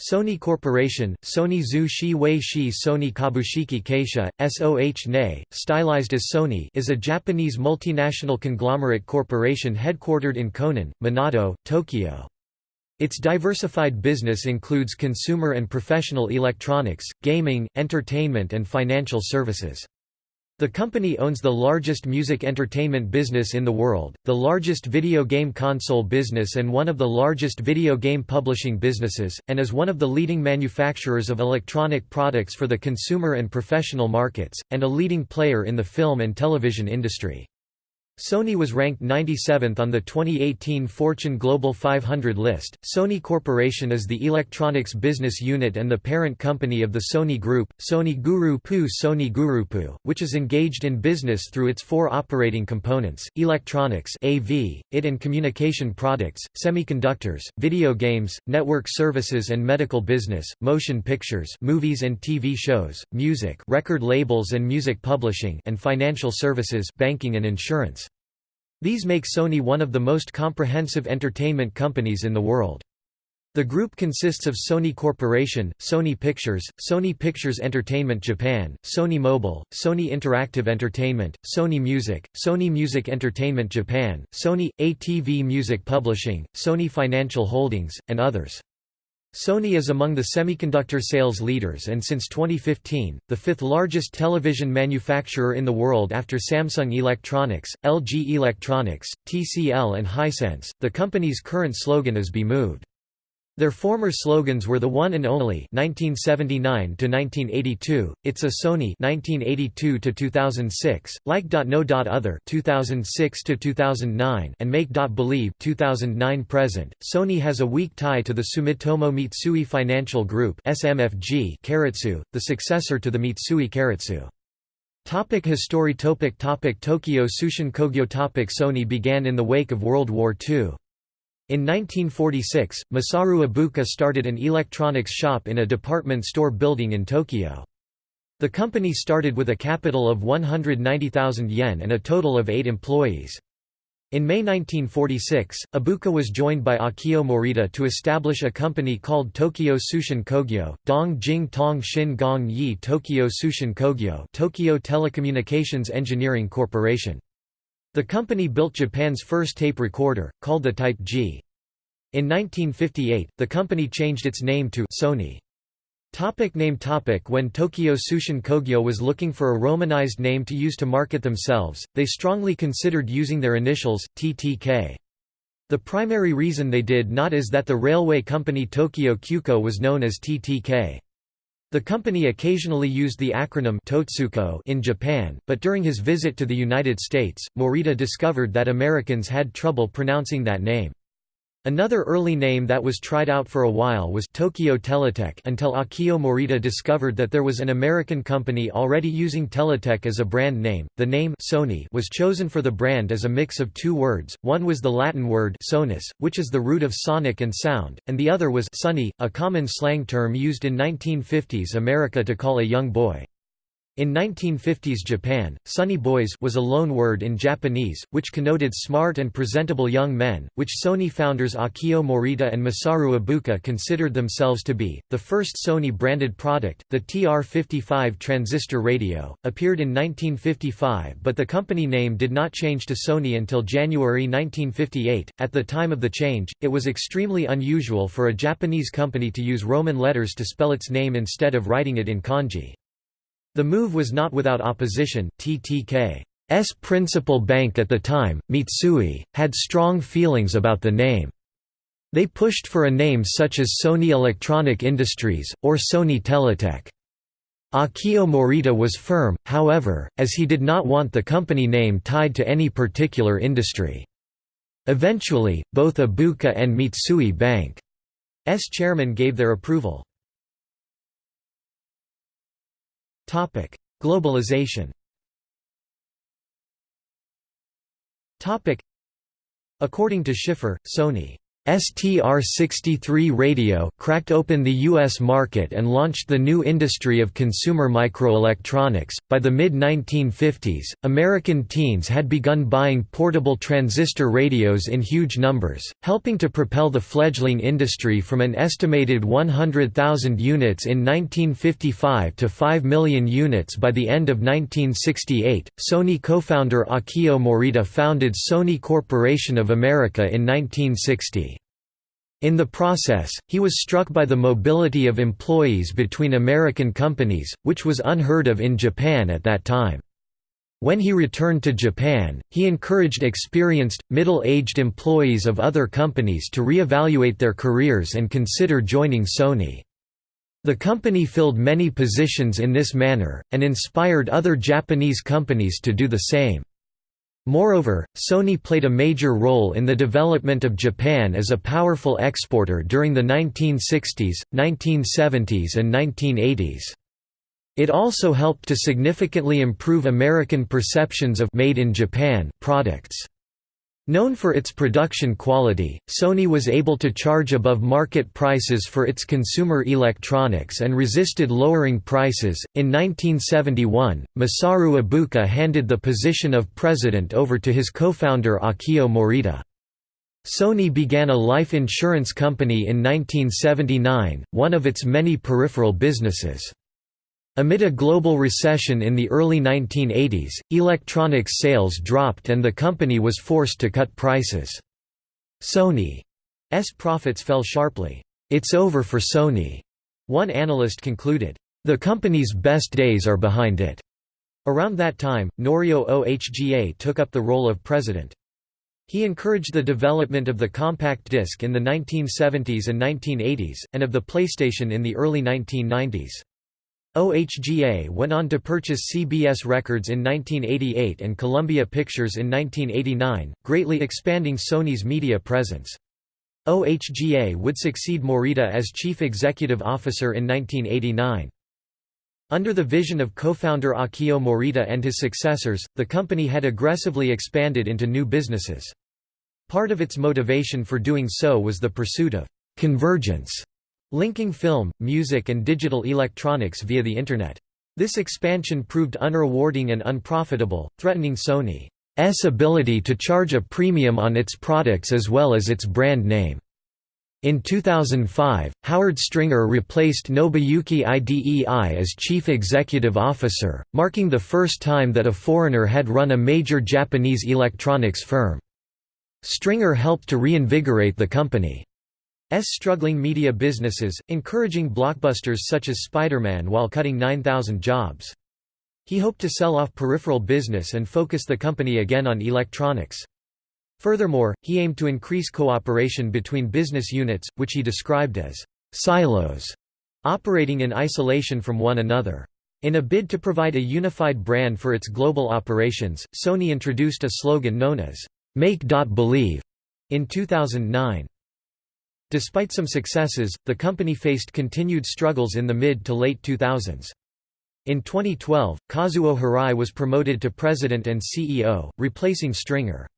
Sony Corporation, Sony Zhu Shi Wei Shi Sony Kabushiki Keisha, SOH NE, stylized as Sony is a Japanese multinational conglomerate corporation headquartered in Konan, Minato, Tokyo. Its diversified business includes consumer and professional electronics, gaming, entertainment and financial services. The company owns the largest music entertainment business in the world, the largest video game console business and one of the largest video game publishing businesses, and is one of the leading manufacturers of electronic products for the consumer and professional markets, and a leading player in the film and television industry. Sony was ranked 97th on the 2018 Fortune Global 500 list. Sony Corporation is the electronics business unit and the parent company of the Sony Group, Sony Guru Pu Sony Gurupu, which is engaged in business through its four operating components: electronics (AV), IT and communication products, semiconductors, video games, network services and medical business, motion pictures, movies and TV shows, music, record labels and music publishing, and financial services, banking and insurance. These make Sony one of the most comprehensive entertainment companies in the world. The group consists of Sony Corporation, Sony Pictures, Sony Pictures Entertainment Japan, Sony Mobile, Sony Interactive Entertainment, Sony Music, Sony Music Entertainment Japan, Sony, ATV Music Publishing, Sony Financial Holdings, and others. Sony is among the semiconductor sales leaders and since 2015, the fifth largest television manufacturer in the world after Samsung Electronics, LG Electronics, TCL and Hisense. The company's current slogan is Be Moved. Their former slogans were the one and only 1979 to 1982, It's a Sony 1982 to 2006, Like.No. Other 2006 to 2009 and Make Believe 2009 present. Sony has a weak tie to the Sumitomo Mitsui Financial Group SMFG Keiretsu, the successor to the Mitsui Keiretsu. Topic history topic topic Tokyo Tsushin Kogyo topic Sony began in the wake of World War II. In 1946, Masaru Ibuka started an electronics shop in a department store building in Tokyo. The company started with a capital of 190,000 yen and a total of eight employees. In May 1946, Ibuka was joined by Akio Morita to establish a company called Tokyo Tsushin Kogyo, Dong Jing Tong Shin Gong Yi Tokyo Tsushin Kogyo Tokyo Telecommunications Engineering Corporation. The company built Japan's first tape recorder, called the Type G. In 1958, the company changed its name to Sony. Topic name topic When Tokyo Tsushin Kogyo was looking for a romanized name to use to market themselves, they strongly considered using their initials, TTK. The primary reason they did not is that the railway company Tokyo Kyuko was known as TTK. The company occasionally used the acronym Totsuko in Japan, but during his visit to the United States, Morita discovered that Americans had trouble pronouncing that name. Another early name that was tried out for a while was Tokyo Teletech until Akio Morita discovered that there was an American company already using Teletech as a brand name. The name Sony was chosen for the brand as a mix of two words. One was the Latin word sonus, which is the root of sonic and sound, and the other was sunny, a common slang term used in 1950s America to call a young boy. In 1950s Japan, sunny boys was a loan word in Japanese, which connoted smart and presentable young men, which Sony founders Akio Morita and Masaru Ibuka considered themselves to be. The first Sony-branded product, the TR-55 transistor radio, appeared in 1955 but the company name did not change to Sony until January 1958. At the time of the change, it was extremely unusual for a Japanese company to use Roman letters to spell its name instead of writing it in kanji. The move was not without opposition. TTK's principal bank at the time, Mitsui, had strong feelings about the name. They pushed for a name such as Sony Electronic Industries, or Sony Teletech. Akio Morita was firm, however, as he did not want the company name tied to any particular industry. Eventually, both Ibuka and Mitsui Bank's chairman gave their approval. Globalization. According to Schiffer, Sony STR-63 radio cracked open the U.S. market and launched the new industry of consumer microelectronics. By the mid-1950s, American teens had begun buying portable transistor radios in huge numbers, helping to propel the fledgling industry from an estimated 100,000 units in 1955 to 5 million units by the end of 1968. Sony co-founder Akio Morita founded Sony Corporation of America in 1960. In the process, he was struck by the mobility of employees between American companies, which was unheard of in Japan at that time. When he returned to Japan, he encouraged experienced, middle-aged employees of other companies to re-evaluate their careers and consider joining Sony. The company filled many positions in this manner, and inspired other Japanese companies to do the same. Moreover, Sony played a major role in the development of Japan as a powerful exporter during the 1960s, 1970s and 1980s. It also helped to significantly improve American perceptions of «made in Japan» products. Known for its production quality, Sony was able to charge above market prices for its consumer electronics and resisted lowering prices. In 1971, Masaru Ibuka handed the position of president over to his co-founder Akio Morita. Sony began a life insurance company in 1979, one of its many peripheral businesses. Amid a global recession in the early 1980s, electronics sales dropped and the company was forced to cut prices. Sony's profits fell sharply. It's over for Sony, one analyst concluded. The company's best days are behind it. Around that time, Norio Ohga took up the role of president. He encouraged the development of the compact disc in the 1970s and 1980s, and of the PlayStation in the early 1990s. OHGA went on to purchase CBS Records in 1988 and Columbia Pictures in 1989, greatly expanding Sony's media presence. OHGA would succeed Morita as chief executive officer in 1989. Under the vision of co-founder Akio Morita and his successors, the company had aggressively expanded into new businesses. Part of its motivation for doing so was the pursuit of «convergence» linking film, music and digital electronics via the Internet. This expansion proved unrewarding and unprofitable, threatening Sony's ability to charge a premium on its products as well as its brand name. In 2005, Howard Stringer replaced Nobuyuki Idei as chief executive officer, marking the first time that a foreigner had run a major Japanese electronics firm. Stringer helped to reinvigorate the company. S struggling media businesses, encouraging blockbusters such as Spider-Man while cutting 9,000 jobs. He hoped to sell off peripheral business and focus the company again on electronics. Furthermore, he aimed to increase cooperation between business units, which he described as silos, operating in isolation from one another. In a bid to provide a unified brand for its global operations, Sony introduced a slogan known as Make.Believe in 2009. Despite some successes, the company faced continued struggles in the mid to late 2000s. In 2012, Kazuo Hirai was promoted to president and CEO, replacing Stringer.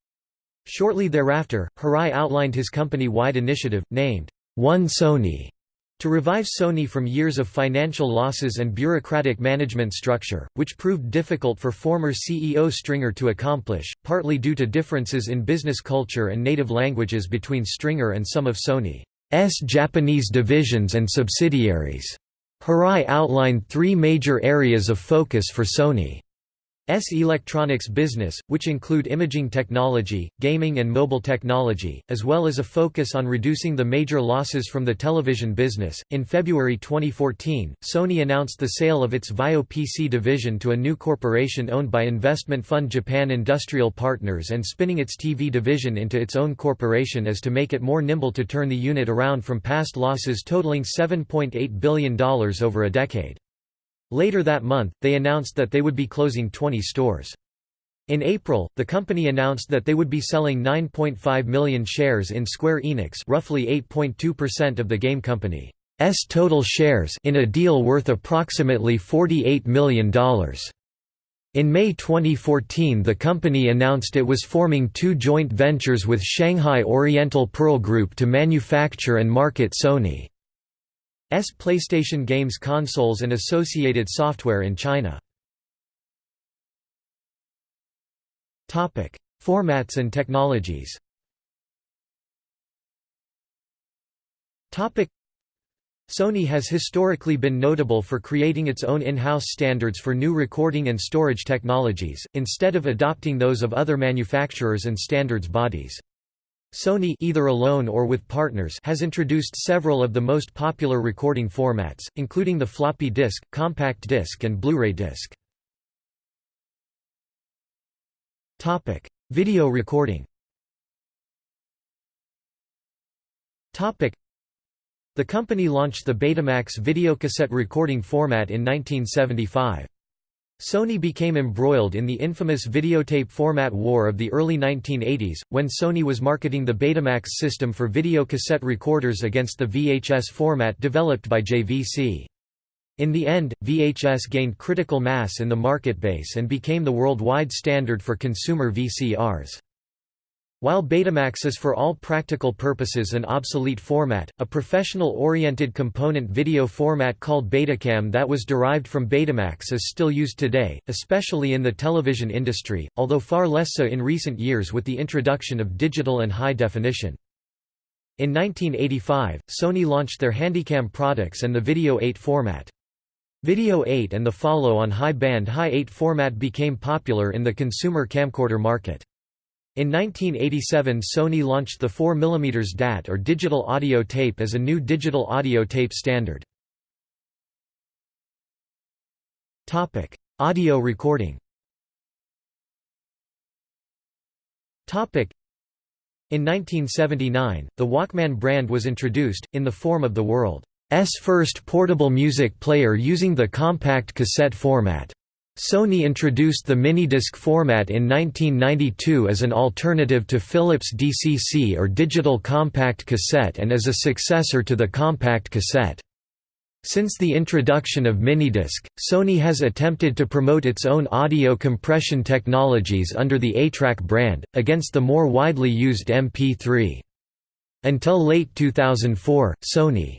Shortly thereafter, Hirai outlined his company-wide initiative, named, One Sony, to revive Sony from years of financial losses and bureaucratic management structure, which proved difficult for former CEO Stringer to accomplish, partly due to differences in business culture and native languages between Stringer and some of Sony's Japanese divisions and subsidiaries. Hirai outlined three major areas of focus for Sony. S electronics business, which include imaging technology, gaming and mobile technology, as well as a focus on reducing the major losses from the television business. In February 2014, Sony announced the sale of its VAIO PC division to a new corporation owned by investment fund Japan Industrial Partners and spinning its TV division into its own corporation as to make it more nimble to turn the unit around from past losses totaling $7.8 billion over a decade. Later that month, they announced that they would be closing 20 stores. In April, the company announced that they would be selling 9.5 million shares in Square Enix roughly 8.2% of the game company's total shares in a deal worth approximately $48 million. In May 2014 the company announced it was forming two joint ventures with Shanghai Oriental Pearl Group to manufacture and market Sony's PlayStation games consoles and associated software in China. Formats and technologies Sony has historically been notable for creating its own in-house standards for new recording and storage technologies, instead of adopting those of other manufacturers and standards bodies. Sony either alone or with partners has introduced several of the most popular recording formats, including the floppy disk, compact disc and Blu-ray disc. Topic: Video recording Topic: the company launched the Betamax videocassette recording format in 1975. Sony became embroiled in the infamous videotape format war of the early 1980s, when Sony was marketing the Betamax system for videocassette recorders against the VHS format developed by JVC. In the end, VHS gained critical mass in the market base and became the worldwide standard for consumer VCRs. While Betamax is for all practical purposes an obsolete format, a professional-oriented component video format called Betacam that was derived from Betamax is still used today, especially in the television industry, although far less so in recent years with the introduction of digital and high definition. In 1985, Sony launched their Handycam products and the Video 8 format. Video 8 and the follow-on high-band High 8 format became popular in the consumer camcorder market. In 1987 Sony launched the 4 mm DAT or digital audio tape as a new digital audio tape standard. audio recording In 1979, the Walkman brand was introduced, in the form of the world's first portable music player using the compact cassette format. Sony introduced the minidisc format in 1992 as an alternative to Philips DCC or digital compact cassette and as a successor to the compact cassette. Since the introduction of minidisc, Sony has attempted to promote its own audio compression technologies under the ATRAC brand, against the more widely used MP3. Until late 2004, Sony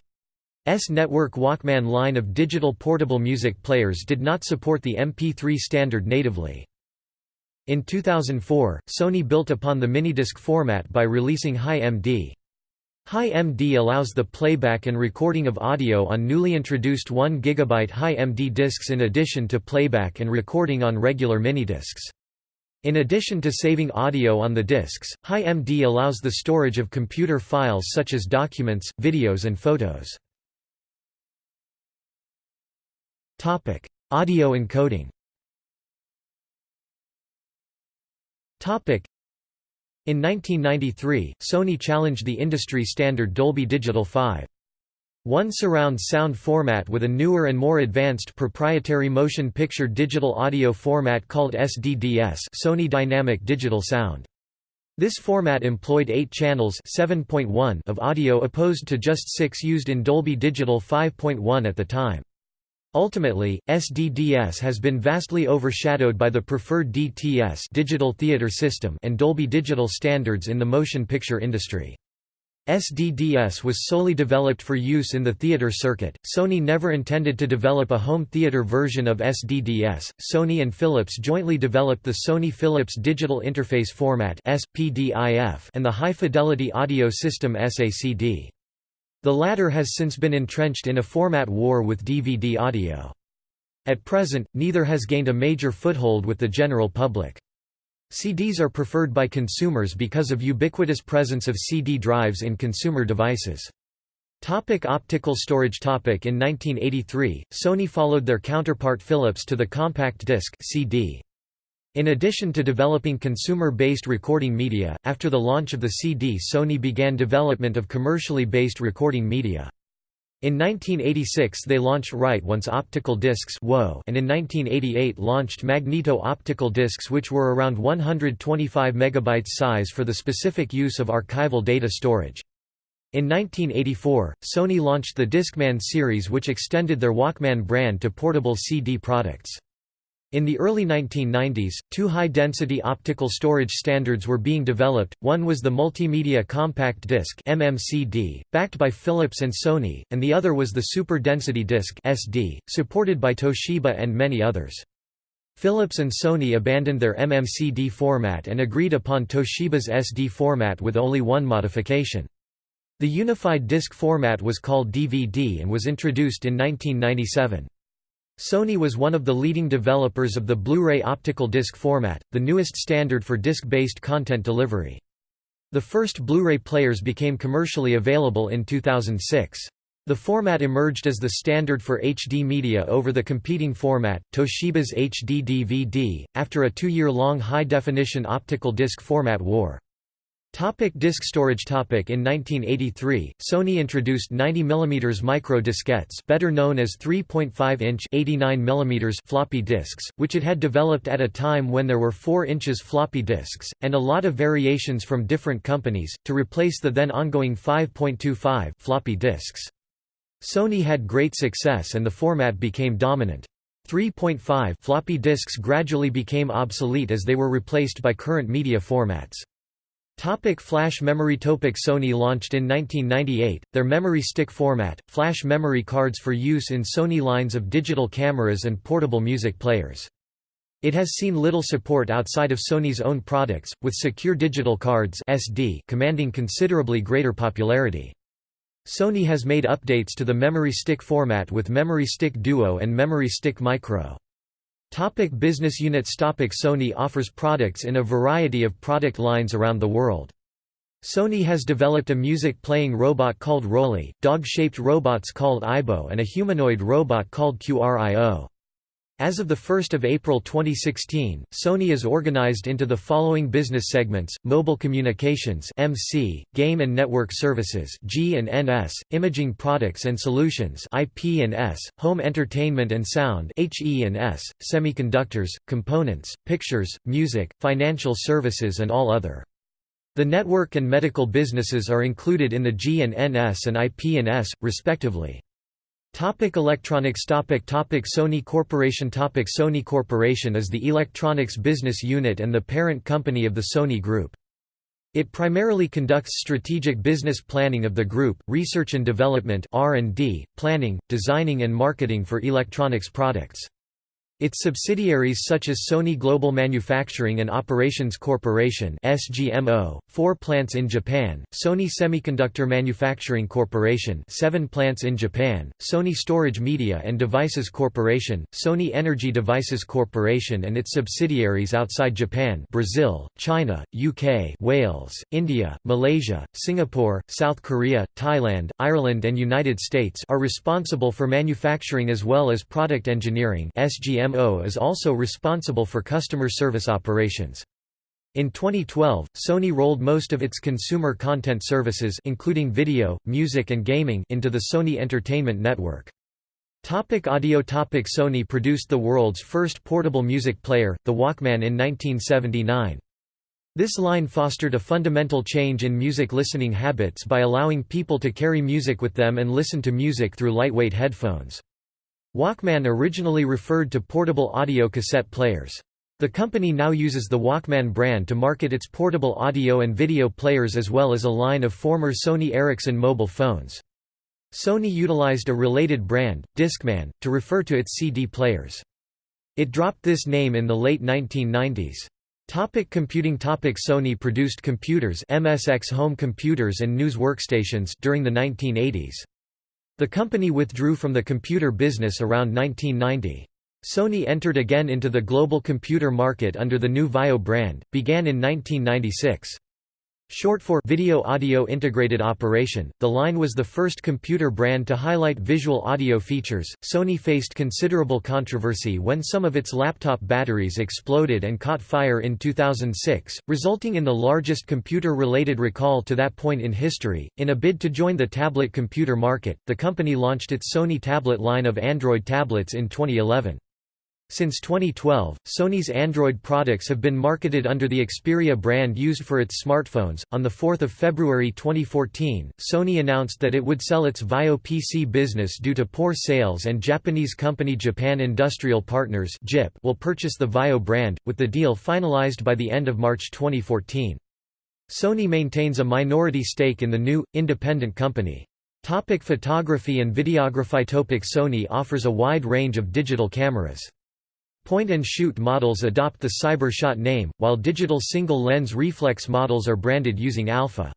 S network Walkman line of digital portable music players did not support the MP3 standard natively. In 2004, Sony built upon the minidisc format by releasing Hi-MD. Hi-MD allows the playback and recording of audio on newly introduced 1 GB Hi-MD discs in addition to playback and recording on regular minidiscs. In addition to saving audio on the discs, Hi-MD allows the storage of computer files such as documents, videos and photos. Topic: Audio encoding. Topic: In 1993, Sony challenged the industry standard Dolby Digital 5. One surround sound format with a newer and more advanced proprietary motion picture digital audio format called SDDS Sony Dynamic Digital Sound. This format employed 8 channels of audio opposed to just 6 used in Dolby Digital 5.1 at the time. Ultimately, SDDS has been vastly overshadowed by the preferred DTS digital theater system and Dolby Digital standards in the motion picture industry. SDDS was solely developed for use in the theater circuit. Sony never intended to develop a home theater version of SDDS. Sony and Philips jointly developed the Sony Philips Digital Interface Format (SPDIF) and the High Fidelity Audio System SACD. The latter has since been entrenched in a format war with DVD audio. At present, neither has gained a major foothold with the general public. CDs are preferred by consumers because of ubiquitous presence of CD drives in consumer devices. Topic optical storage topic In 1983, Sony followed their counterpart Philips to the compact disc CD. In addition to developing consumer-based recording media, after the launch of the CD Sony began development of commercially based recording media. In 1986 they launched Write-Once optical discs and in 1988 launched magneto-optical discs which were around 125 MB size for the specific use of archival data storage. In 1984, Sony launched the Discman series which extended their Walkman brand to portable CD products. In the early 1990s, two high-density optical storage standards were being developed, one was the Multimedia Compact Disc MMCD, backed by Philips and Sony, and the other was the Super Density Disc SD, supported by Toshiba and many others. Philips and Sony abandoned their MMCD format and agreed upon Toshiba's SD format with only one modification. The unified disc format was called DVD and was introduced in 1997. Sony was one of the leading developers of the Blu-ray optical disc format, the newest standard for disc-based content delivery. The first Blu-ray players became commercially available in 2006. The format emerged as the standard for HD media over the competing format, Toshiba's HD DVD, after a two-year-long high-definition optical disc format war. Topic disk storage topic In 1983, Sony introduced 90 mm micro diskettes better known as 3.5-inch 89 mm floppy disks, which it had developed at a time when there were 4 inches floppy disks, and a lot of variations from different companies, to replace the then ongoing 5.25 floppy disks. Sony had great success and the format became dominant. 3.5 floppy disks gradually became obsolete as they were replaced by current media formats. Topic flash memory Topic Sony launched in 1998, their memory stick format, flash memory cards for use in Sony lines of digital cameras and portable music players. It has seen little support outside of Sony's own products, with secure digital cards SD commanding considerably greater popularity. Sony has made updates to the memory stick format with Memory Stick Duo and Memory Stick Micro. Topic business units Topic Sony offers products in a variety of product lines around the world. Sony has developed a music-playing robot called Rolly, dog-shaped robots called AIBO and a humanoid robot called QRIO. As of 1 April 2016, Sony is organized into the following business segments, Mobile Communications MC, Game and Network Services G&NS, Imaging Products and Solutions IP&S, Home Entertainment and Sound HE&S, Semiconductors, Components, Pictures, Music, Financial Services and all other. The network and medical businesses are included in the G&NS and IP&S, respectively. Topic electronics topic topic Sony Corporation topic Sony Corporation is the electronics business unit and the parent company of the Sony Group. It primarily conducts strategic business planning of the group, research and development R&D, planning, designing and marketing for electronics products. Its subsidiaries such as Sony Global Manufacturing and Operations Corporation SGMO, four plants in Japan, Sony Semiconductor Manufacturing Corporation seven plants in Japan, Sony Storage Media and Devices Corporation, Sony Energy Devices Corporation and its subsidiaries outside Japan Brazil, China, UK Wales, India, Malaysia, Singapore, South Korea, Thailand, Ireland and United States are responsible for manufacturing as well as product engineering SGMO CMO is also responsible for customer service operations. In 2012, Sony rolled most of its consumer content services including video, music and gaming into the Sony Entertainment Network. Topic audio Topic Sony produced the world's first portable music player, the Walkman in 1979. This line fostered a fundamental change in music listening habits by allowing people to carry music with them and listen to music through lightweight headphones. Walkman originally referred to portable audio cassette players. The company now uses the Walkman brand to market its portable audio and video players as well as a line of former Sony Ericsson mobile phones. Sony utilized a related brand, Discman, to refer to its CD players. It dropped this name in the late 1990s. Topic computing Topic Sony produced computers MSX home computers and news workstations during the 1980s. The company withdrew from the computer business around 1990. Sony entered again into the global computer market under the new VAIO brand, began in 1996. Short for Video Audio Integrated Operation, the line was the first computer brand to highlight visual audio features. Sony faced considerable controversy when some of its laptop batteries exploded and caught fire in 2006, resulting in the largest computer related recall to that point in history. In a bid to join the tablet computer market, the company launched its Sony Tablet line of Android tablets in 2011. Since 2012, Sony's Android products have been marketed under the Xperia brand used for its smartphones. On the 4th of February 2014, Sony announced that it would sell its Vaio PC business due to poor sales and Japanese company Japan Industrial Partners (JIP) will purchase the Vaio brand, with the deal finalized by the end of March 2014. Sony maintains a minority stake in the new independent company. Topic photography and videography Topic Sony offers a wide range of digital cameras. Point-and-shoot models adopt the CyberShot name, while digital single-lens reflex models are branded using Alpha.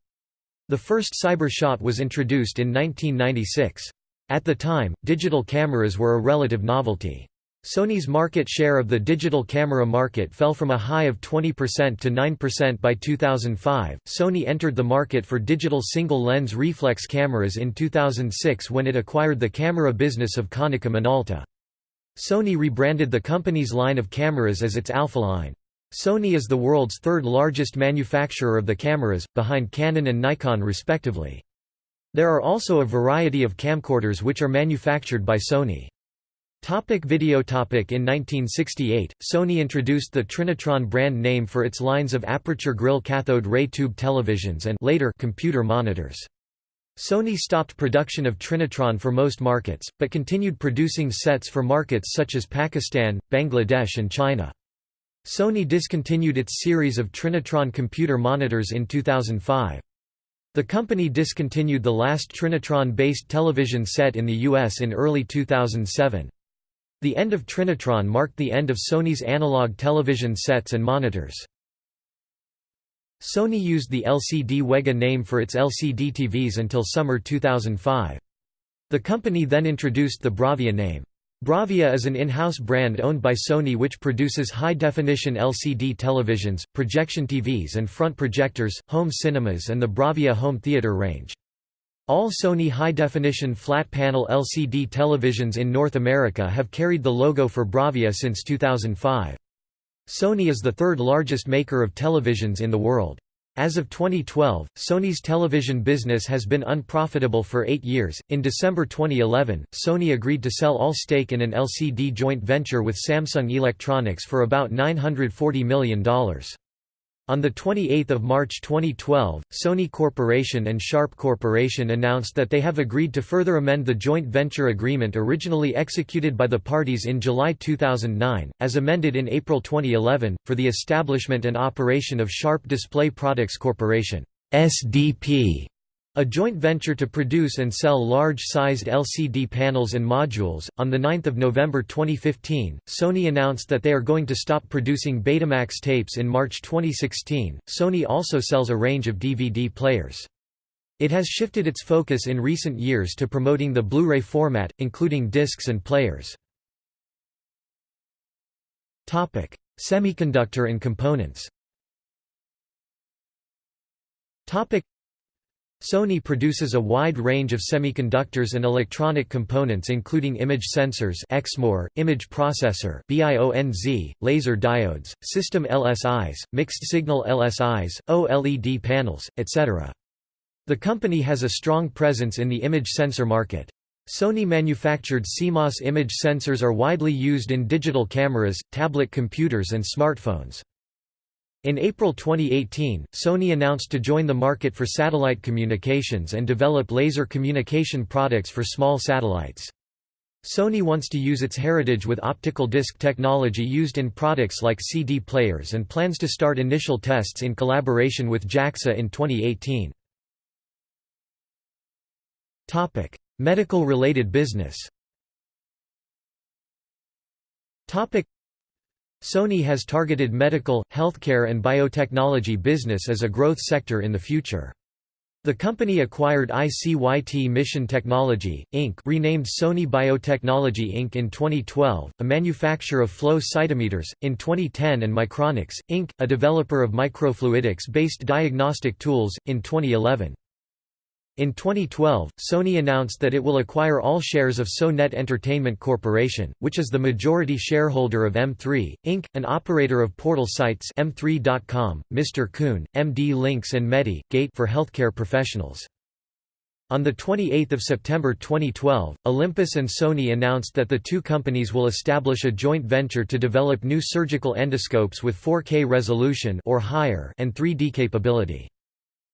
The first CyberShot was introduced in 1996. At the time, digital cameras were a relative novelty. Sony's market share of the digital camera market fell from a high of 20% to 9% by 2005. Sony entered the market for digital single lens reflex cameras in 2006 when it acquired the camera business of Konica Minolta. Sony rebranded the company's line of cameras as its Alpha line. Sony is the world's third largest manufacturer of the cameras, behind Canon and Nikon respectively. There are also a variety of camcorders which are manufactured by Sony. Topic video topic In 1968, Sony introduced the Trinitron brand name for its lines of aperture grille cathode ray tube televisions and later computer monitors. Sony stopped production of Trinitron for most markets, but continued producing sets for markets such as Pakistan, Bangladesh and China. Sony discontinued its series of Trinitron computer monitors in 2005. The company discontinued the last Trinitron-based television set in the US in early 2007. The end of Trinitron marked the end of Sony's analog television sets and monitors. Sony used the LCD Wega name for its LCD TVs until summer 2005. The company then introduced the Bravia name. Bravia is an in-house brand owned by Sony which produces high-definition LCD televisions, projection TVs and front projectors, home cinemas and the Bravia home theater range. All Sony high-definition flat-panel LCD televisions in North America have carried the logo for Bravia since 2005. Sony is the third largest maker of televisions in the world. As of 2012, Sony's television business has been unprofitable for eight years. In December 2011, Sony agreed to sell all stake in an LCD joint venture with Samsung Electronics for about $940 million. On 28 March 2012, Sony Corporation and Sharp Corporation announced that they have agreed to further amend the joint venture agreement originally executed by the parties in July 2009, as amended in April 2011, for the establishment and operation of Sharp Display Products Corporation SDP a joint venture to produce and sell large-sized LCD panels and modules. On the 9th of November 2015, Sony announced that they are going to stop producing Betamax tapes in March 2016. Sony also sells a range of DVD players. It has shifted its focus in recent years to promoting the Blu-ray format, including discs and players. Topic: Semiconductor and components. Topic: Sony produces a wide range of semiconductors and electronic components including image sensors exmor, image processor BIONZ, laser diodes, system LSIs, mixed-signal LSIs, OLED panels, etc. The company has a strong presence in the image sensor market. Sony-manufactured CMOS image sensors are widely used in digital cameras, tablet computers and smartphones. In April 2018, Sony announced to join the market for satellite communications and develop laser communication products for small satellites. Sony wants to use its heritage with optical disc technology used in products like CD players and plans to start initial tests in collaboration with JAXA in 2018. Topic: Medical-related business Sony has targeted medical, healthcare and biotechnology business as a growth sector in the future. The company acquired ICYT Mission Technology, Inc. renamed Sony Biotechnology Inc. in 2012, a manufacturer of flow cytometers, in 2010 and Micronics, Inc., a developer of microfluidics-based diagnostic tools, in 2011. In 2012, Sony announced that it will acquire all shares of SoNet Entertainment Corporation, which is the majority shareholder of M3, Inc., an operator of portal sites M3.com, MR-kun, MD Links and Medi, Gate for healthcare professionals. On 28 September 2012, Olympus and Sony announced that the two companies will establish a joint venture to develop new surgical endoscopes with 4K resolution or higher and 3D capability.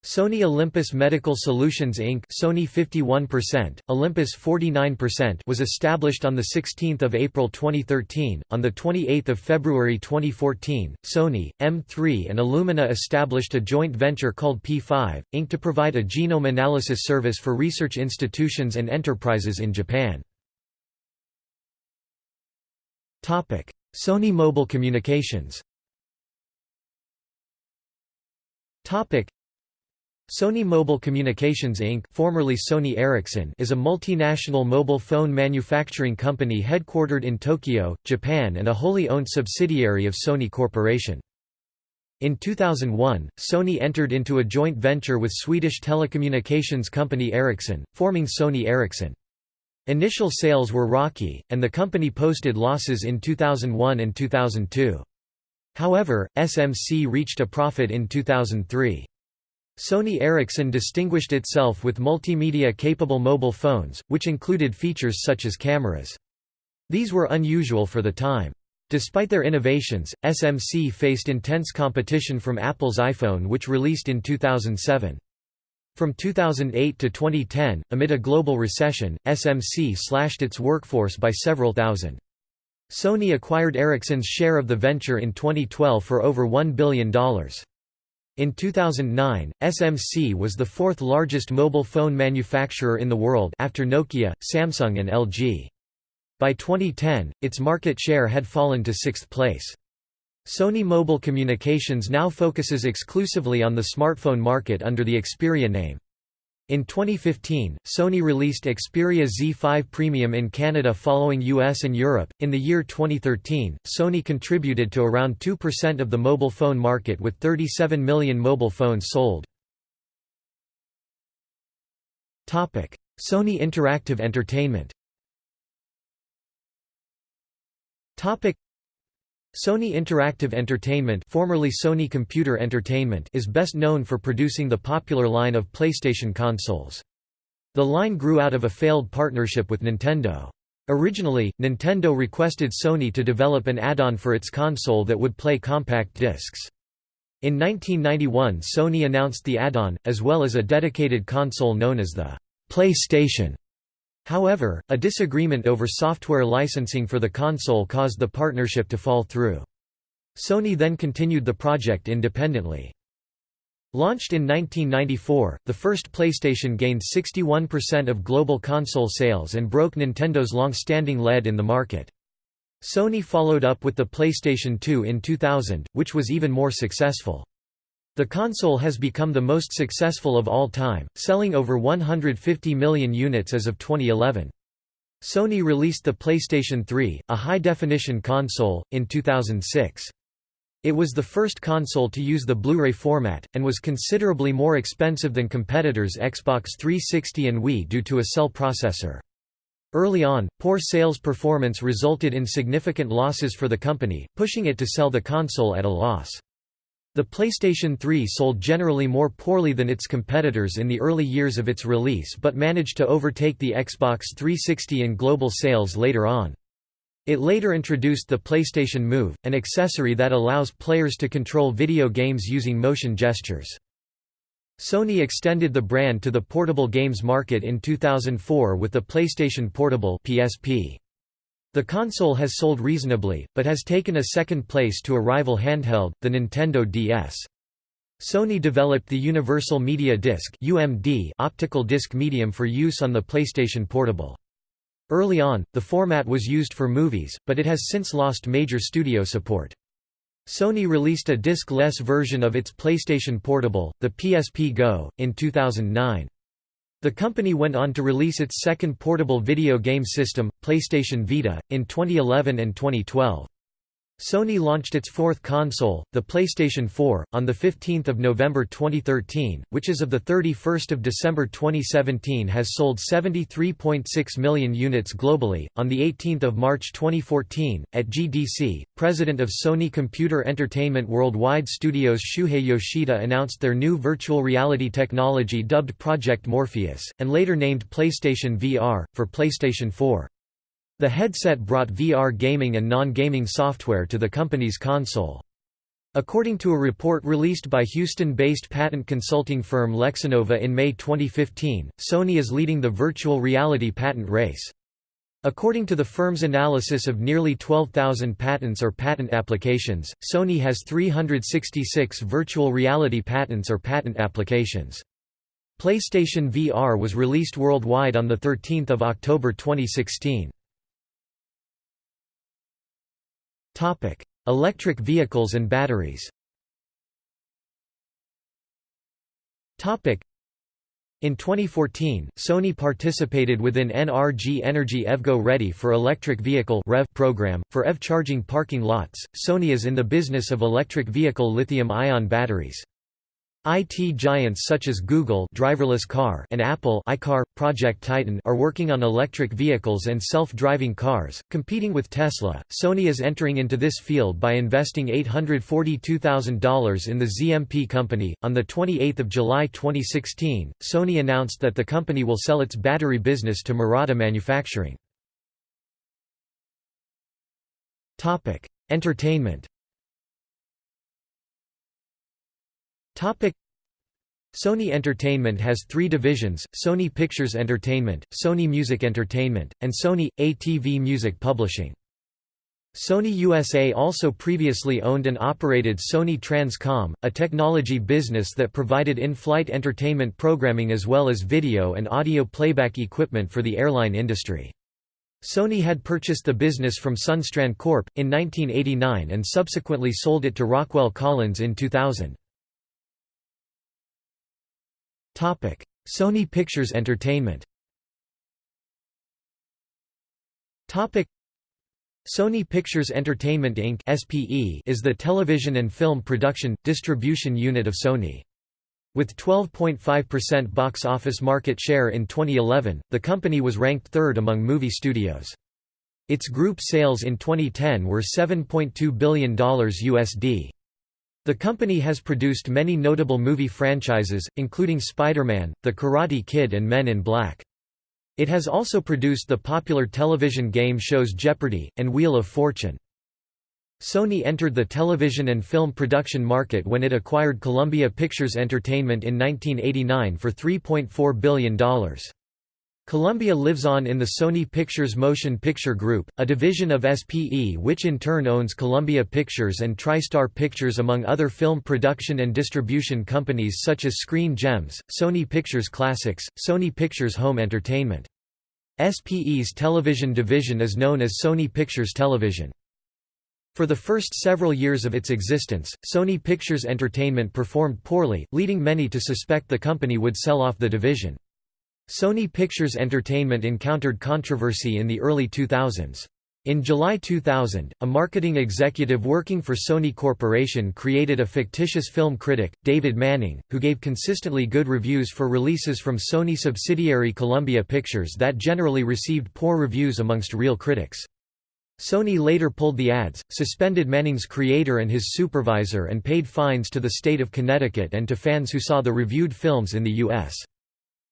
Sony Olympus Medical Solutions Inc. Sony 51%, Olympus 49% was established on 16 April 2013. On 28 February 2014, Sony, M3 and Illumina established a joint venture called P5, Inc. to provide a genome analysis service for research institutions and enterprises in Japan. Sony Mobile Communications Sony Mobile Communications Inc. formerly Sony Ericsson is a multinational mobile phone manufacturing company headquartered in Tokyo, Japan and a wholly owned subsidiary of Sony Corporation. In 2001, Sony entered into a joint venture with Swedish telecommunications company Ericsson, forming Sony Ericsson. Initial sales were rocky, and the company posted losses in 2001 and 2002. However, SMC reached a profit in 2003. Sony Ericsson distinguished itself with multimedia-capable mobile phones, which included features such as cameras. These were unusual for the time. Despite their innovations, SMC faced intense competition from Apple's iPhone which released in 2007. From 2008 to 2010, amid a global recession, SMC slashed its workforce by several thousand. Sony acquired Ericsson's share of the venture in 2012 for over $1 billion. In 2009, SMC was the fourth largest mobile phone manufacturer in the world after Nokia, Samsung and LG. By 2010, its market share had fallen to sixth place. Sony Mobile Communications now focuses exclusively on the smartphone market under the Xperia name. In 2015, Sony released Xperia Z5 Premium in Canada following US and Europe. In the year 2013, Sony contributed to around 2% of the mobile phone market with 37 million mobile phones sold. Topic: Sony Interactive Entertainment. Topic: Sony Interactive Entertainment formerly Sony Computer Entertainment is best known for producing the popular line of PlayStation consoles. The line grew out of a failed partnership with Nintendo. Originally, Nintendo requested Sony to develop an add-on for its console that would play compact discs. In 1991 Sony announced the add-on, as well as a dedicated console known as the PlayStation. However, a disagreement over software licensing for the console caused the partnership to fall through. Sony then continued the project independently. Launched in 1994, the first PlayStation gained 61% of global console sales and broke Nintendo's long-standing lead in the market. Sony followed up with the PlayStation 2 in 2000, which was even more successful. The console has become the most successful of all time, selling over 150 million units as of 2011. Sony released the PlayStation 3, a high-definition console, in 2006. It was the first console to use the Blu-ray format, and was considerably more expensive than competitors Xbox 360 and Wii due to a cell processor. Early on, poor sales performance resulted in significant losses for the company, pushing it to sell the console at a loss. The PlayStation 3 sold generally more poorly than its competitors in the early years of its release but managed to overtake the Xbox 360 in global sales later on. It later introduced the PlayStation Move, an accessory that allows players to control video games using motion gestures. Sony extended the brand to the portable games market in 2004 with the PlayStation Portable PSP. The console has sold reasonably, but has taken a second place to a rival handheld, the Nintendo DS. Sony developed the Universal Media Disc UMD optical disc medium for use on the PlayStation Portable. Early on, the format was used for movies, but it has since lost major studio support. Sony released a disc-less version of its PlayStation Portable, the PSP Go, in 2009. The company went on to release its second portable video game system, PlayStation Vita, in 2011 and 2012. Sony launched its fourth console, the PlayStation 4, on 15 November 2013, which as of 31 December 2017 has sold 73.6 million units globally. On 18 March 2014, at GDC, President of Sony Computer Entertainment Worldwide Studios Shuhei Yoshida announced their new virtual reality technology dubbed Project Morpheus, and later named PlayStation VR, for PlayStation 4. The headset brought VR gaming and non-gaming software to the company's console. According to a report released by Houston-based patent consulting firm LexInnova in May 2015, Sony is leading the virtual reality patent race. According to the firm's analysis of nearly 12,000 patents or patent applications, Sony has 366 virtual reality patents or patent applications. PlayStation VR was released worldwide on 13 October 2016. Topic: Electric vehicles and batteries. Topic: in 2014, Sony participated within NRG Energy EVgo Ready for Electric Vehicle (REV) program for EV charging parking lots. Sony is in the business of electric vehicle lithium-ion batteries. IT giants such as Google driverless car and Apple iCar, Project Titan are working on electric vehicles and self-driving cars, competing with Tesla. Sony is entering into this field by investing $842,000 in the ZMP company. On the 28th of July 2016, Sony announced that the company will sell its battery business to Murata Manufacturing. Topic: Entertainment Topic Sony Entertainment has three divisions, Sony Pictures Entertainment, Sony Music Entertainment, and Sony, ATV Music Publishing. Sony USA also previously owned and operated Sony Transcom, a technology business that provided in-flight entertainment programming as well as video and audio playback equipment for the airline industry. Sony had purchased the business from Sundstrand Corp. in 1989 and subsequently sold it to Rockwell Collins in 2000. Sony Pictures Entertainment. Sony Pictures Entertainment Inc. (SPE) is the television and film production distribution unit of Sony. With 12.5% box office market share in 2011, the company was ranked third among movie studios. Its group sales in 2010 were $7.2 billion USD. The company has produced many notable movie franchises, including Spider-Man, The Karate Kid and Men in Black. It has also produced the popular television game shows Jeopardy! and Wheel of Fortune. Sony entered the television and film production market when it acquired Columbia Pictures Entertainment in 1989 for $3.4 billion. Columbia lives on in the Sony Pictures Motion Picture Group, a division of SPE which in turn owns Columbia Pictures and TriStar Pictures among other film production and distribution companies such as Screen Gems, Sony Pictures Classics, Sony Pictures Home Entertainment. SPE's television division is known as Sony Pictures Television. For the first several years of its existence, Sony Pictures Entertainment performed poorly, leading many to suspect the company would sell off the division. Sony Pictures Entertainment encountered controversy in the early 2000s. In July 2000, a marketing executive working for Sony Corporation created a fictitious film critic, David Manning, who gave consistently good reviews for releases from Sony subsidiary Columbia Pictures that generally received poor reviews amongst real critics. Sony later pulled the ads, suspended Manning's creator and his supervisor and paid fines to the state of Connecticut and to fans who saw the reviewed films in the U.S.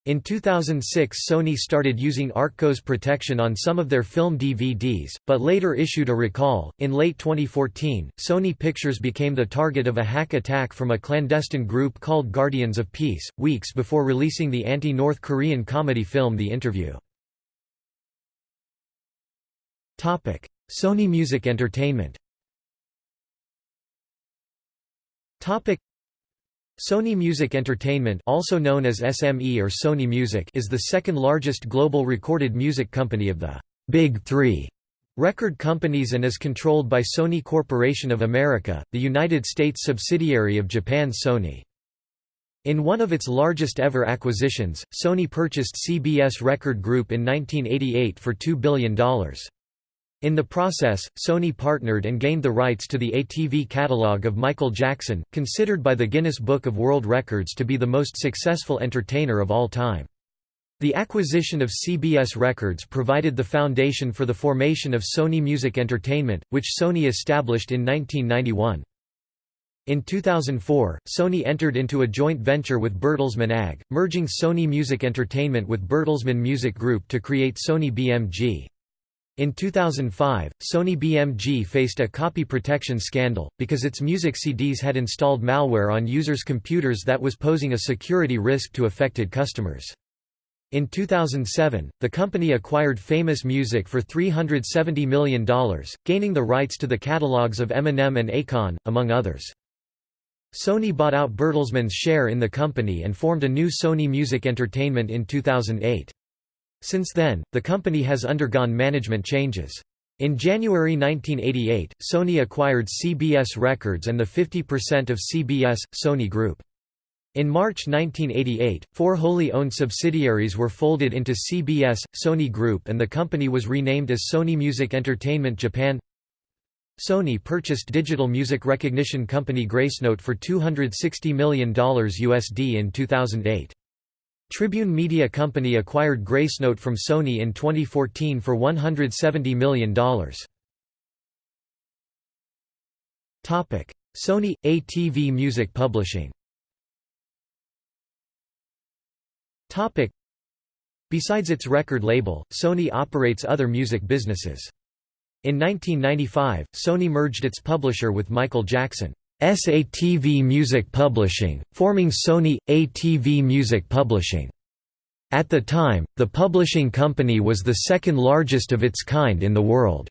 In 2006 Sony started using ARccOS protection on some of their film DVDs, but later issued a recall. In late 2014, Sony Pictures became the target of a hack attack from a clandestine group called Guardians of Peace, weeks before releasing the anti-North Korean comedy film The Interview. Sony Music Entertainment Sony Music Entertainment also known as SME or Sony Music is the second largest global recorded music company of the Big Three record companies and is controlled by Sony Corporation of America, the United States subsidiary of Japan's Sony. In one of its largest ever acquisitions, Sony purchased CBS Record Group in 1988 for $2 billion. In the process, Sony partnered and gained the rights to the ATV catalog of Michael Jackson, considered by the Guinness Book of World Records to be the most successful entertainer of all time. The acquisition of CBS Records provided the foundation for the formation of Sony Music Entertainment, which Sony established in 1991. In 2004, Sony entered into a joint venture with Bertelsmann AG, merging Sony Music Entertainment with Bertelsmann Music Group to create Sony BMG. In 2005, Sony BMG faced a copy protection scandal, because its music CDs had installed malware on users' computers that was posing a security risk to affected customers. In 2007, the company acquired Famous Music for $370 million, gaining the rights to the catalogs of Eminem and Akon, among others. Sony bought out Bertelsmann's share in the company and formed a new Sony Music Entertainment in 2008. Since then, the company has undergone management changes. In January 1988, Sony acquired CBS Records and the 50% of CBS, Sony Group. In March 1988, four wholly owned subsidiaries were folded into CBS, Sony Group and the company was renamed as Sony Music Entertainment Japan Sony purchased digital music recognition company Gracenote for $260 million USD in 2008. Tribune Media Company acquired Gracenote from Sony in 2014 for $170 million. Sony – ATV Music Publishing Besides its record label, Sony operates other music businesses. In 1995, Sony merged its publisher with Michael Jackson. ATV Music Publishing, forming Sony – ATV Music Publishing. At the time, the publishing company was the second largest of its kind in the world.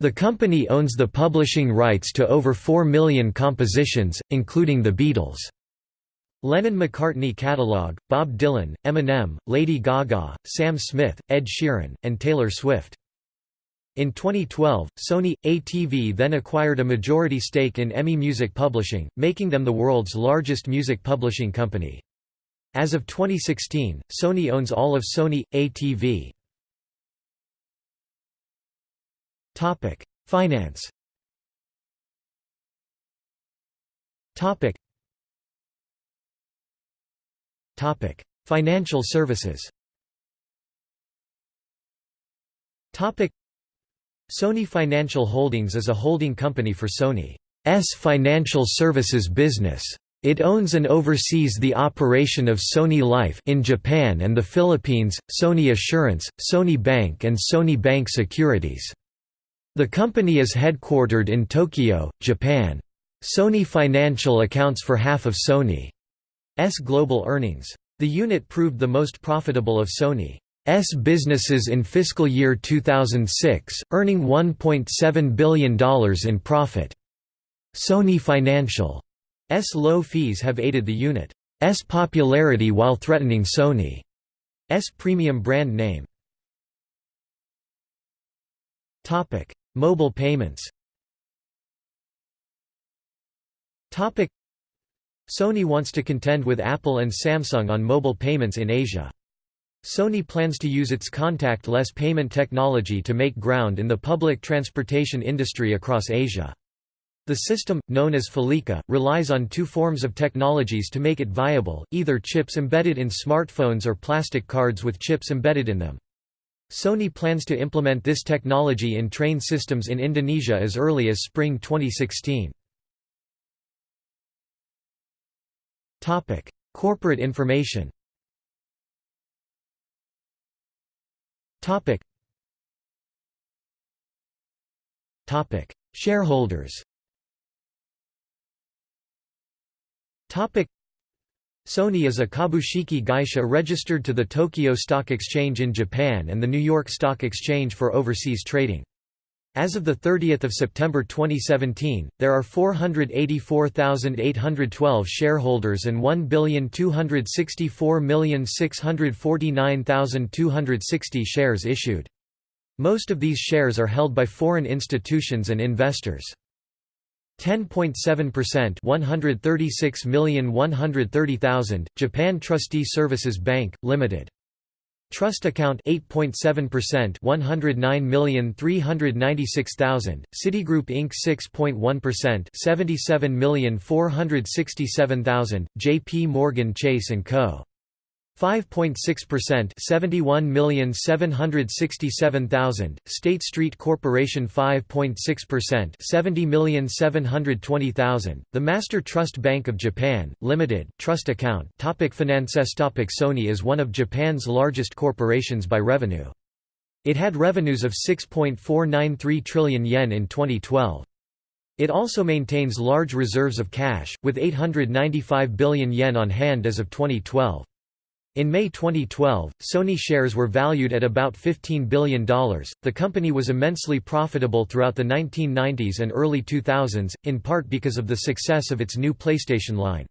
The company owns the publishing rights to over 4 million compositions, including The Beatles' Lennon-McCartney catalog, Bob Dylan, Eminem, Lady Gaga, Sam Smith, Ed Sheeran, and Taylor Swift. In 2012, Sony ATV then acquired a majority stake in EMI Music Publishing, making them the world's largest music publishing company. As of 2016, Sony owns all of Sony ATV. Topic: Finance. Topic: Topic: Financial services. Topic: Sony Financial Holdings is a holding company for Sony's financial services business. It owns and oversees the operation of Sony Life in Japan and the Philippines, Sony Assurance, Sony Bank and Sony Bank Securities. The company is headquartered in Tokyo, Japan. Sony Financial accounts for half of Sony's global earnings. The unit proved the most profitable of Sony. S businesses in fiscal year 2006, earning $1.7 billion in profit. Sony Financial's low fees have aided the unit's popularity while threatening Sony's premium brand name. Mobile payments Sony wants to contend with Apple and Samsung on mobile payments in Asia. Sony plans to use its contact-less payment technology to make ground in the public transportation industry across Asia. The system, known as Felica, relies on two forms of technologies to make it viable, either chips embedded in smartphones or plastic cards with chips embedded in them. Sony plans to implement this technology in train systems in Indonesia as early as spring 2016. Corporate information Topic. Topic. Shareholders Topic. Sony is a Kabushiki Gaisha registered to the Tokyo Stock Exchange in Japan and the New York Stock Exchange for overseas trading. As of 30 September 2017, there are 484,812 shareholders and 1,264,649,260 shares issued. Most of these shares are held by foreign institutions and investors. 10.7% 136,130,000, Japan Trustee Services Bank, Limited. Trust account 8.7% 109,396,000 Citigroup Inc 6.1% 77,467,000 JP Morgan Chase & Co 5.6% 71,767,000 State Street Corporation 5.6% 70,720,000 The Master Trust Bank of Japan Limited trust account Topic Finances Topic Sony is one of Japan's largest corporations by revenue It had revenues of 6.493 trillion yen in 2012 it also maintains large reserves of cash, with 895 billion yen on hand as of 2012. In May 2012, Sony shares were valued at about $15 billion. The company was immensely profitable throughout the 1990s and early 2000s, in part because of the success of its new PlayStation line.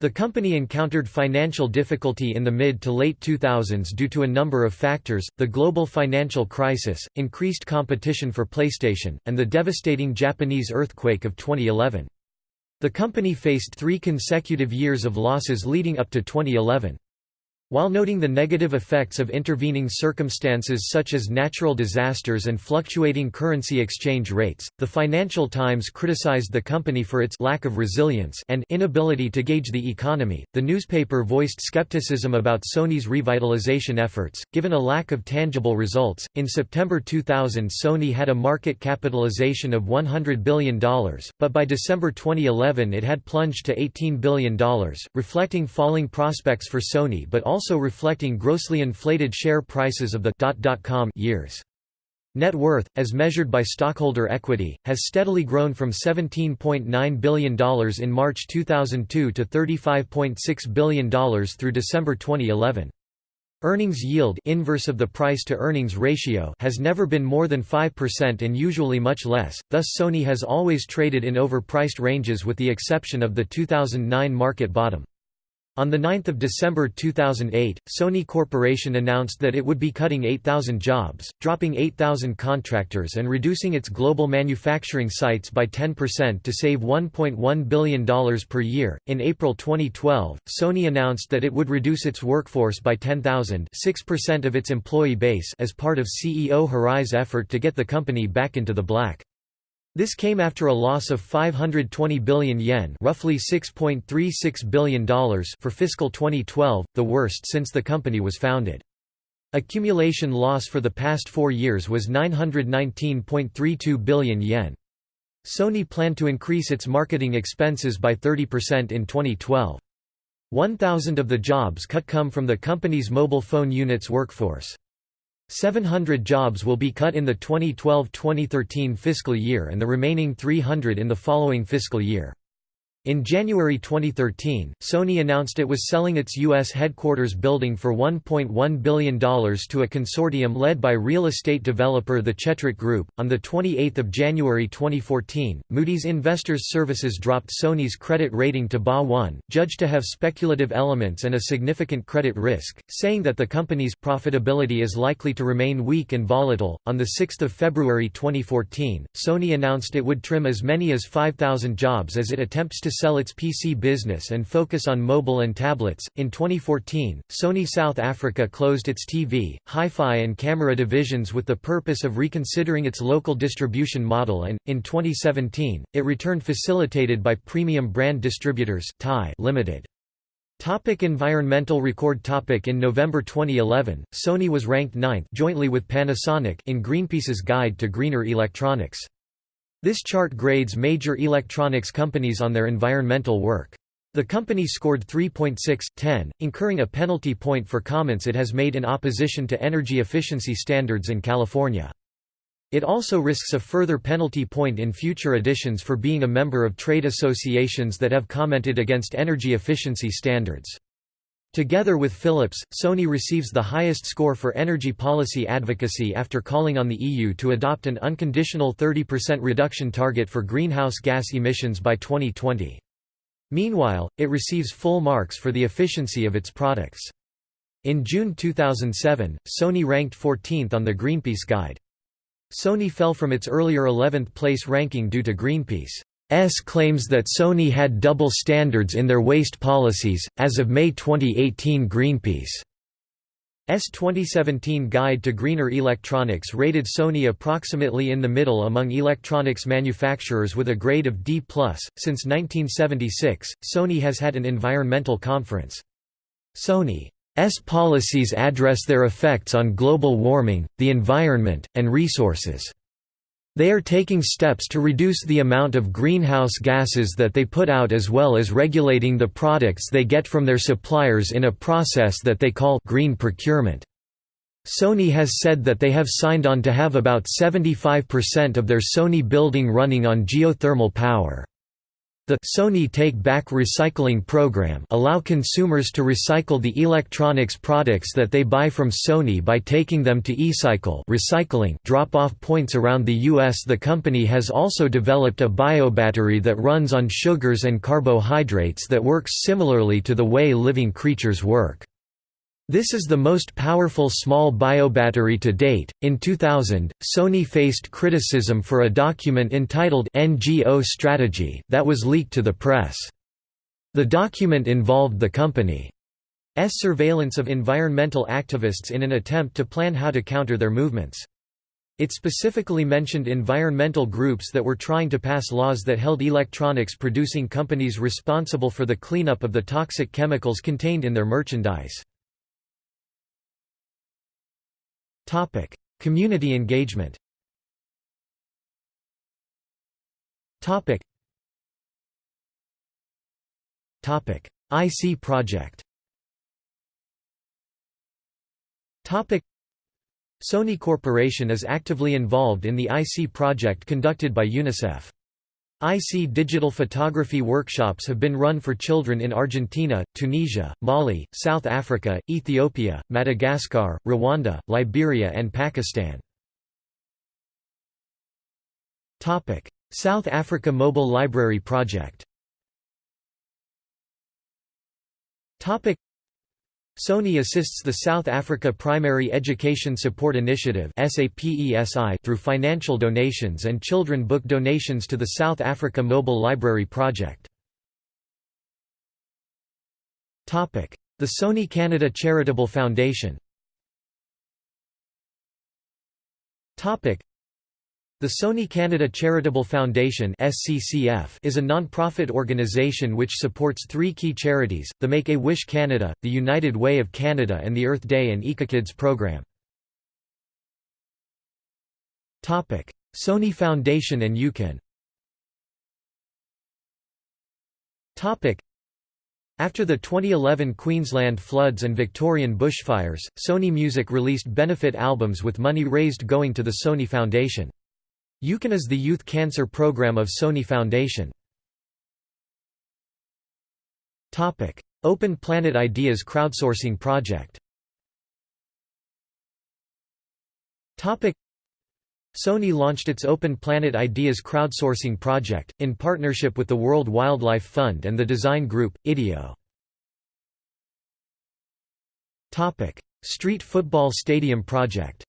The company encountered financial difficulty in the mid to late 2000s due to a number of factors, the global financial crisis, increased competition for PlayStation, and the devastating Japanese earthquake of 2011. The company faced three consecutive years of losses leading up to 2011. While noting the negative effects of intervening circumstances such as natural disasters and fluctuating currency exchange rates, the Financial Times criticized the company for its lack of resilience and inability to gauge the economy. The newspaper voiced skepticism about Sony's revitalization efforts, given a lack of tangible results. In September 2000, Sony had a market capitalization of $100 billion, but by December 2011 it had plunged to $18 billion, reflecting falling prospects for Sony but also also reflecting grossly inflated share prices of the .com years. Net worth, as measured by stockholder equity, has steadily grown from $17.9 billion in March 2002 to $35.6 billion through December 2011. Earnings yield inverse of the price-to-earnings ratio has never been more than 5% and usually much less, thus Sony has always traded in overpriced ranges with the exception of the 2009 market bottom. On 9 December 2008, Sony Corporation announced that it would be cutting 8,000 jobs, dropping 8,000 contractors and reducing its global manufacturing sites by 10% to save $1.1 billion per year. In April 2012, Sony announced that it would reduce its workforce by 10,000 6% of its employee base as part of CEO Hirai's effort to get the company back into the black. This came after a loss of 520 billion yen roughly $6.36 billion for fiscal 2012, the worst since the company was founded. Accumulation loss for the past four years was 919.32 billion yen. Sony planned to increase its marketing expenses by 30% in 2012. 1,000 of the jobs cut come from the company's mobile phone unit's workforce. 700 jobs will be cut in the 2012-2013 fiscal year and the remaining 300 in the following fiscal year. In January 2013, Sony announced it was selling its U.S. headquarters building for $1.1 billion to a consortium led by real estate developer the Chetrit Group. On 28 January 2014, Moody's Investors Services dropped Sony's credit rating to BA1, judged to have speculative elements and a significant credit risk, saying that the company's profitability is likely to remain weak and volatile. On 6 February 2014, Sony announced it would trim as many as 5,000 jobs as it attempts to sell its PC business and focus on mobile and tablets. In 2014, Sony South Africa closed its TV, hi-fi and camera divisions with the purpose of reconsidering its local distribution model and, in 2017, it returned facilitated by Premium Brand Distributors Limited. Topic environmental record topic In November 2011, Sony was ranked ninth jointly with Panasonic in Greenpeace's Guide to Greener Electronics. This chart grades major electronics companies on their environmental work. The company scored 3.6/10, incurring a penalty point for comments it has made in opposition to energy efficiency standards in California. It also risks a further penalty point in future editions for being a member of trade associations that have commented against energy efficiency standards. Together with Philips, Sony receives the highest score for energy policy advocacy after calling on the EU to adopt an unconditional 30% reduction target for greenhouse gas emissions by 2020. Meanwhile, it receives full marks for the efficiency of its products. In June 2007, Sony ranked 14th on the Greenpeace Guide. Sony fell from its earlier 11th place ranking due to Greenpeace S claims that Sony had double standards in their waste policies. As of May 2018, Greenpeace S 2017 Guide to Greener Electronics rated Sony approximately in the middle among electronics manufacturers with a grade of D+. Since 1976, Sony has had an environmental conference. Sony's policies address their effects on global warming, the environment, and resources. They are taking steps to reduce the amount of greenhouse gases that they put out as well as regulating the products they get from their suppliers in a process that they call green procurement. Sony has said that they have signed on to have about 75% of their Sony building running on geothermal power. The Sony Take Back Recycling program allow consumers to recycle the electronics products that they buy from Sony by taking them to eCycle recycling drop-off points around the US. The company has also developed a biobattery that runs on sugars and carbohydrates that works similarly to the way living creatures work. This is the most powerful small biobattery to date. In 2000, Sony faced criticism for a document entitled NGO Strategy that was leaked to the press. The document involved the company's surveillance of environmental activists in an attempt to plan how to counter their movements. It specifically mentioned environmental groups that were trying to pass laws that held electronics producing companies responsible for the cleanup of the toxic chemicals contained in their merchandise. Topic: Community engagement. Topic. Topic: EyeSee project. Topic. Sony Corporation is actively involved in the EyeSee project conducted by UNICEF. EyeSee digital photography workshops have been run for children in Argentina, Tunisia, Mali, South Africa, Ethiopia, Madagascar, Rwanda, Liberia and Pakistan. South Africa Mobile Library Project Sony assists the South Africa Primary Education Support Initiative through financial donations and children book donations to the South Africa Mobile Library Project. The Sony Canada Charitable Foundation the Sony Canada Charitable Foundation is a non-profit organisation which supports three key charities, the Make-A-Wish Canada, the United Way of Canada and the Earth Day and EcoKids program. Sony Foundation and UCAN after the 2011 Queensland floods and Victorian bushfires, Sony Music released benefit albums with money raised going to the Sony Foundation. UCAN is the youth cancer program of Sony Foundation. Open Planet Ideas crowdsourcing project. Sony launched its Open Planet Ideas crowdsourcing project, in partnership with the World Wildlife Fund and the design group, IDEO. Street Football Stadium project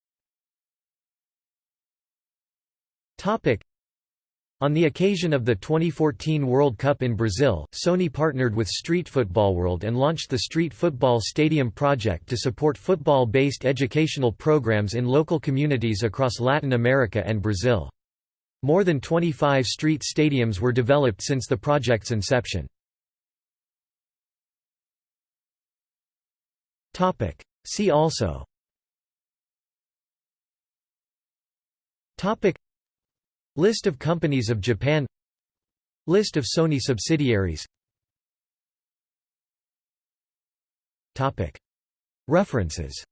on the occasion of the 2014 World Cup in Brazil, Sony partnered with Street Football World and launched the Street Football Stadium project to support football-based educational programs in local communities across Latin America and Brazil. More than 25 street stadiums were developed since the project's inception. See also List of companies of Japan. List of Sony subsidiaries. References.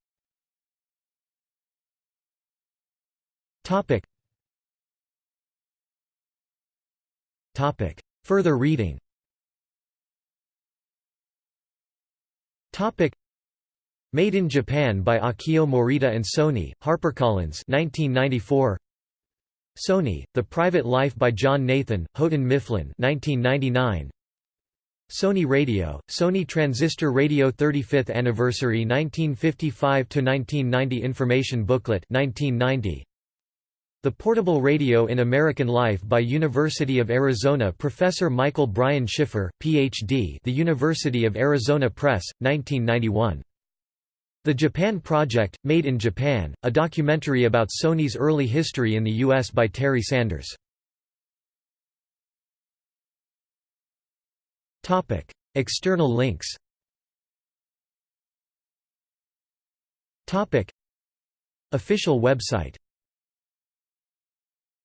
Further reading. Made in Japan by Akio Morita and Sony, HarperCollins 1994. Sony, The Private Life by John Nathan, Houghton Mifflin 1999. Sony Radio, Sony Transistor Radio 35th Anniversary 1955–1990 Information Booklet 1990. The Portable Radio in American Life by University of Arizona Professor Michael Brian Schiffer, Ph.D. The University of Arizona Press, 1991. The Japan Project, Made in Japan, a documentary about Sony's early history in the U.S. by Terry Sanders. External links Official website